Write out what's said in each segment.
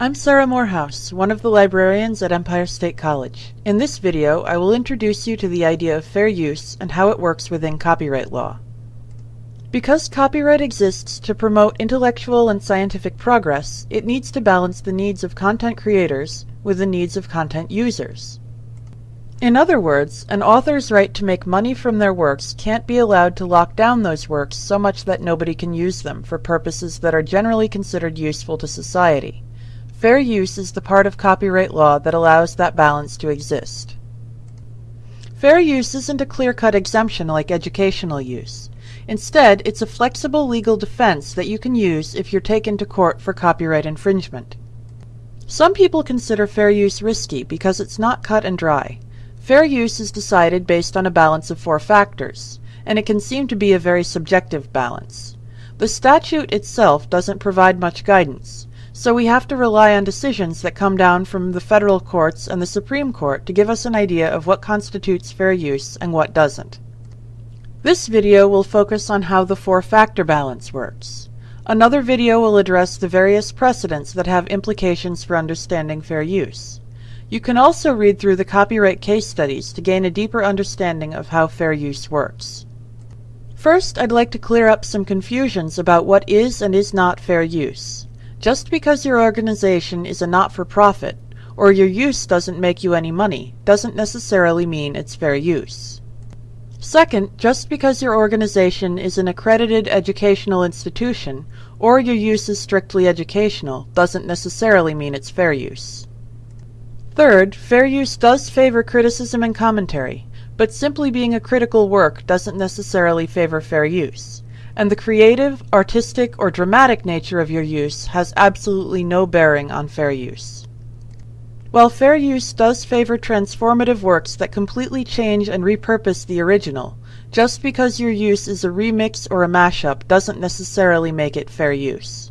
I'm Sarah Morehouse, one of the librarians at Empire State College. In this video, I will introduce you to the idea of fair use and how it works within copyright law. Because copyright exists to promote intellectual and scientific progress, it needs to balance the needs of content creators with the needs of content users. In other words, an author's right to make money from their works can't be allowed to lock down those works so much that nobody can use them for purposes that are generally considered useful to society. Fair use is the part of copyright law that allows that balance to exist. Fair use isn't a clear-cut exemption like educational use. Instead, it's a flexible legal defense that you can use if you're taken to court for copyright infringement. Some people consider fair use risky because it's not cut and dry. Fair use is decided based on a balance of four factors, and it can seem to be a very subjective balance. The statute itself doesn't provide much guidance, so we have to rely on decisions that come down from the federal courts and the Supreme Court to give us an idea of what constitutes fair use and what doesn't. This video will focus on how the four-factor balance works. Another video will address the various precedents that have implications for understanding fair use. You can also read through the copyright case studies to gain a deeper understanding of how fair use works. First, I'd like to clear up some confusions about what is and is not fair use. Just because your organization is a not-for-profit, or your use doesn't make you any money, doesn't necessarily mean it's fair use. Second, just because your organization is an accredited educational institution, or your use is strictly educational, doesn't necessarily mean it's fair use. Third, fair use does favor criticism and commentary, but simply being a critical work doesn't necessarily favor fair use and the creative, artistic, or dramatic nature of your use has absolutely no bearing on fair use. While fair use does favor transformative works that completely change and repurpose the original, just because your use is a remix or a mashup doesn't necessarily make it fair use.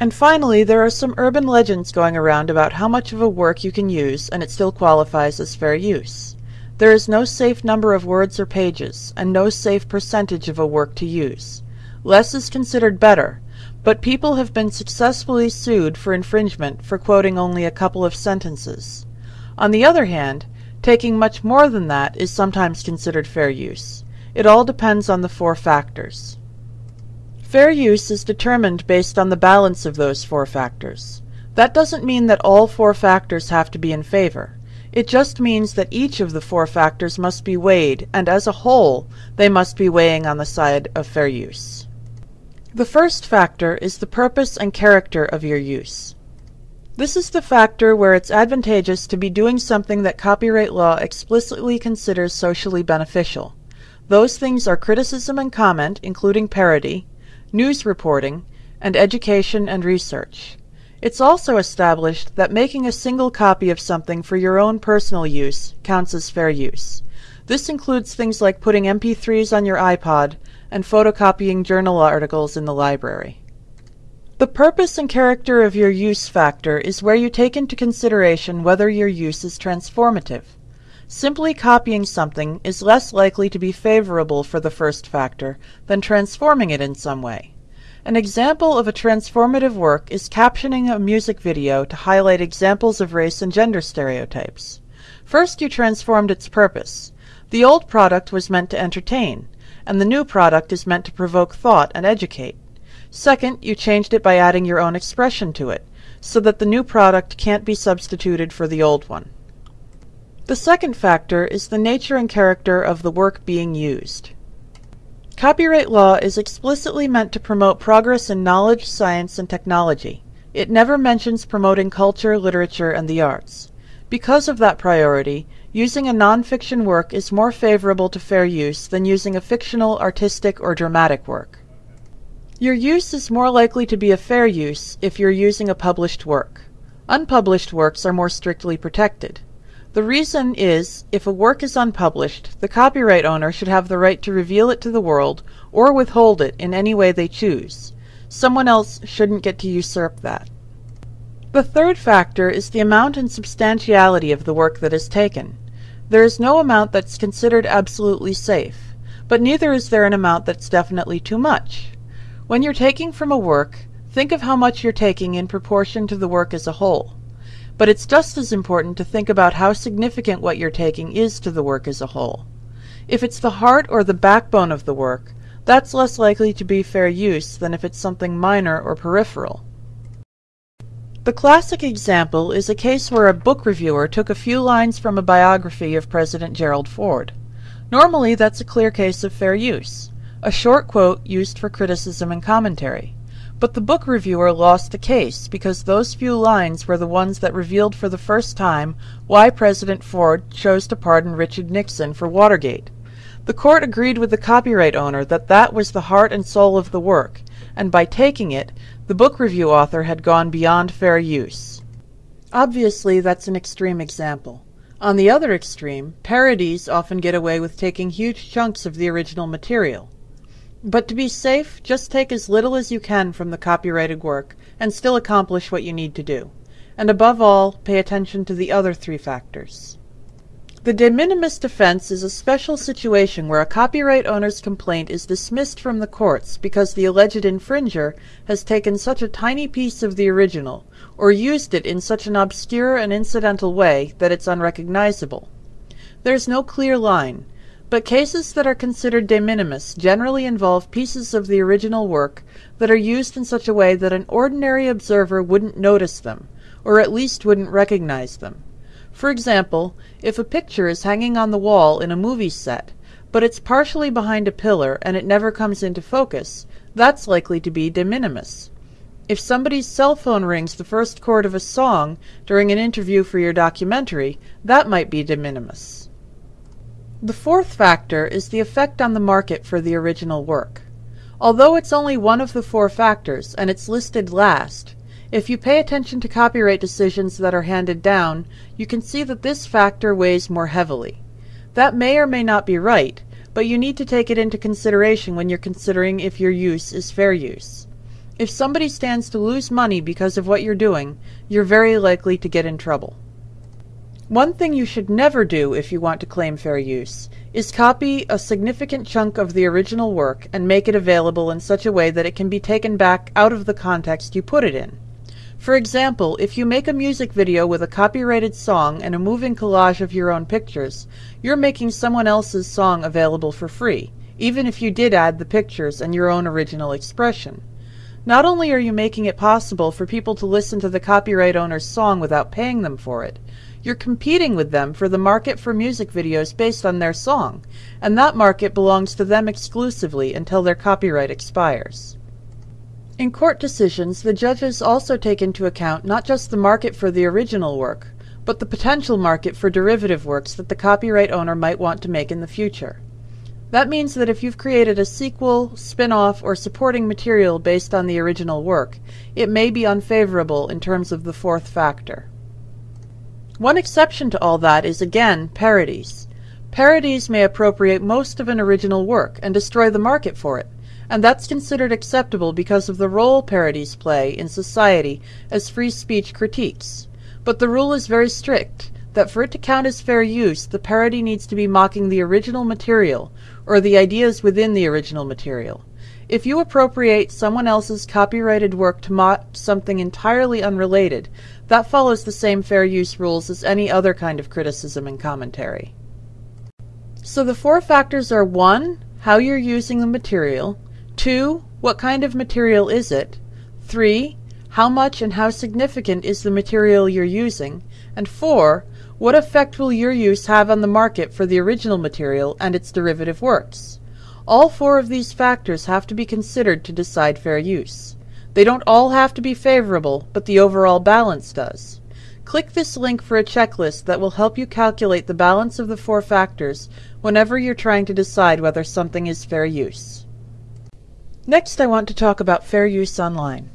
And finally, there are some urban legends going around about how much of a work you can use and it still qualifies as fair use. There is no safe number of words or pages, and no safe percentage of a work to use. Less is considered better, but people have been successfully sued for infringement for quoting only a couple of sentences. On the other hand, taking much more than that is sometimes considered fair use. It all depends on the four factors. Fair use is determined based on the balance of those four factors. That doesn't mean that all four factors have to be in favor. It just means that each of the four factors must be weighed, and as a whole, they must be weighing on the side of fair use. The first factor is the purpose and character of your use. This is the factor where it's advantageous to be doing something that copyright law explicitly considers socially beneficial. Those things are criticism and comment, including parody, news reporting, and education and research. It's also established that making a single copy of something for your own personal use counts as fair use. This includes things like putting MP3s on your iPod and photocopying journal articles in the library. The purpose and character of your use factor is where you take into consideration whether your use is transformative. Simply copying something is less likely to be favorable for the first factor than transforming it in some way. An example of a transformative work is captioning a music video to highlight examples of race and gender stereotypes. First, you transformed its purpose. The old product was meant to entertain, and the new product is meant to provoke thought and educate. Second, you changed it by adding your own expression to it, so that the new product can't be substituted for the old one. The second factor is the nature and character of the work being used. Copyright law is explicitly meant to promote progress in knowledge, science, and technology. It never mentions promoting culture, literature, and the arts. Because of that priority, using a nonfiction work is more favorable to fair use than using a fictional, artistic, or dramatic work. Your use is more likely to be a fair use if you're using a published work. Unpublished works are more strictly protected. The reason is, if a work is unpublished, the copyright owner should have the right to reveal it to the world or withhold it in any way they choose. Someone else shouldn't get to usurp that. The third factor is the amount and substantiality of the work that is taken. There is no amount that's considered absolutely safe, but neither is there an amount that's definitely too much. When you're taking from a work, think of how much you're taking in proportion to the work as a whole. But it's just as important to think about how significant what you're taking is to the work as a whole. If it's the heart or the backbone of the work, that's less likely to be fair use than if it's something minor or peripheral. The classic example is a case where a book reviewer took a few lines from a biography of President Gerald Ford. Normally, that's a clear case of fair use, a short quote used for criticism and commentary. But the book reviewer lost the case because those few lines were the ones that revealed for the first time why President Ford chose to pardon Richard Nixon for Watergate. The court agreed with the copyright owner that that was the heart and soul of the work, and by taking it, the book review author had gone beyond fair use. Obviously, that's an extreme example. On the other extreme, parodies often get away with taking huge chunks of the original material. But to be safe, just take as little as you can from the copyrighted work and still accomplish what you need to do. And above all, pay attention to the other three factors. The de minimis defense is a special situation where a copyright owner's complaint is dismissed from the courts because the alleged infringer has taken such a tiny piece of the original, or used it in such an obscure and incidental way that it's unrecognizable. There's no clear line, but cases that are considered de minimis generally involve pieces of the original work that are used in such a way that an ordinary observer wouldn't notice them, or at least wouldn't recognize them. For example, if a picture is hanging on the wall in a movie set, but it's partially behind a pillar and it never comes into focus, that's likely to be de minimis. If somebody's cell phone rings the first chord of a song during an interview for your documentary, that might be de minimis. The fourth factor is the effect on the market for the original work. Although it's only one of the four factors, and it's listed last, if you pay attention to copyright decisions that are handed down, you can see that this factor weighs more heavily. That may or may not be right, but you need to take it into consideration when you're considering if your use is fair use. If somebody stands to lose money because of what you're doing, you're very likely to get in trouble. One thing you should never do if you want to claim fair use is copy a significant chunk of the original work and make it available in such a way that it can be taken back out of the context you put it in. For example, if you make a music video with a copyrighted song and a moving collage of your own pictures, you're making someone else's song available for free, even if you did add the pictures and your own original expression. Not only are you making it possible for people to listen to the copyright owner's song without paying them for it, you're competing with them for the market for music videos based on their song, and that market belongs to them exclusively until their copyright expires. In court decisions, the judges also take into account not just the market for the original work, but the potential market for derivative works that the copyright owner might want to make in the future. That means that if you've created a sequel, spin-off, or supporting material based on the original work, it may be unfavorable in terms of the fourth factor. One exception to all that is again parodies. Parodies may appropriate most of an original work and destroy the market for it and that's considered acceptable because of the role parodies play in society as free speech critiques. But the rule is very strict that for it to count as fair use, the parody needs to be mocking the original material or the ideas within the original material. If you appropriate someone else's copyrighted work to mock something entirely unrelated, that follows the same fair use rules as any other kind of criticism and commentary. So the four factors are 1. How you're using the material. 2. What kind of material is it? 3. How much and how significant is the material you're using? And 4. What effect will your use have on the market for the original material and its derivative works? All four of these factors have to be considered to decide fair use. They don't all have to be favorable, but the overall balance does. Click this link for a checklist that will help you calculate the balance of the four factors whenever you're trying to decide whether something is fair use. Next I want to talk about fair use online.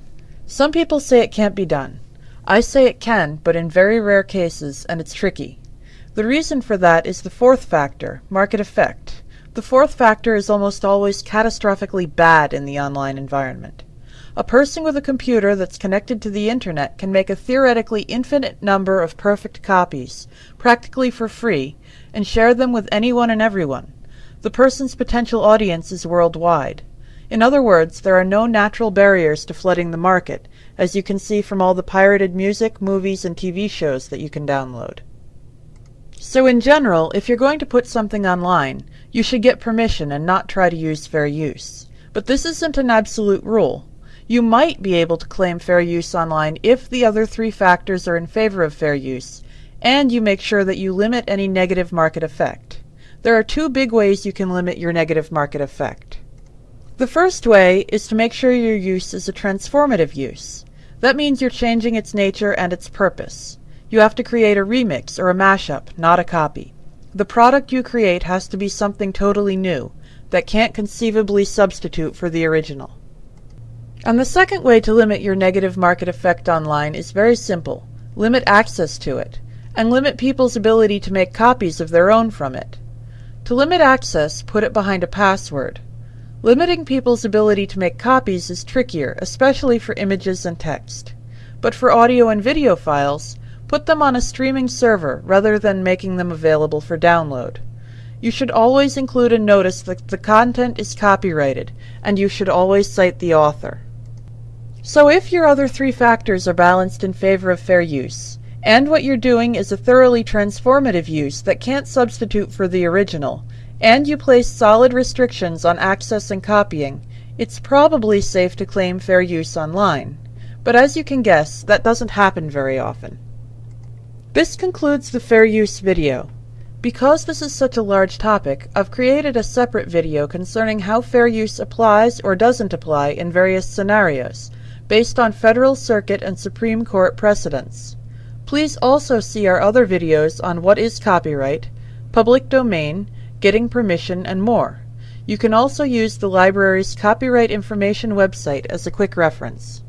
Some people say it can't be done. I say it can, but in very rare cases, and it's tricky. The reason for that is the fourth factor, market effect. The fourth factor is almost always catastrophically bad in the online environment. A person with a computer that's connected to the internet can make a theoretically infinite number of perfect copies, practically for free, and share them with anyone and everyone. The person's potential audience is worldwide. In other words, there are no natural barriers to flooding the market, as you can see from all the pirated music, movies, and TV shows that you can download. So in general, if you're going to put something online, you should get permission and not try to use fair use. But this isn't an absolute rule. You might be able to claim fair use online if the other three factors are in favor of fair use, and you make sure that you limit any negative market effect. There are two big ways you can limit your negative market effect. The first way is to make sure your use is a transformative use. That means you're changing its nature and its purpose. You have to create a remix or a mashup, not a copy. The product you create has to be something totally new that can't conceivably substitute for the original. And the second way to limit your negative market effect online is very simple. Limit access to it, and limit people's ability to make copies of their own from it. To limit access, put it behind a password. Limiting people's ability to make copies is trickier, especially for images and text. But for audio and video files, put them on a streaming server rather than making them available for download. You should always include a notice that the content is copyrighted, and you should always cite the author. So if your other three factors are balanced in favor of fair use, and what you're doing is a thoroughly transformative use that can't substitute for the original, and you place solid restrictions on access and copying, it's probably safe to claim fair use online. But as you can guess, that doesn't happen very often. This concludes the fair use video. Because this is such a large topic, I've created a separate video concerning how fair use applies or doesn't apply in various scenarios, based on Federal Circuit and Supreme Court precedents. Please also see our other videos on what is copyright, public domain, getting permission, and more. You can also use the library's copyright information website as a quick reference.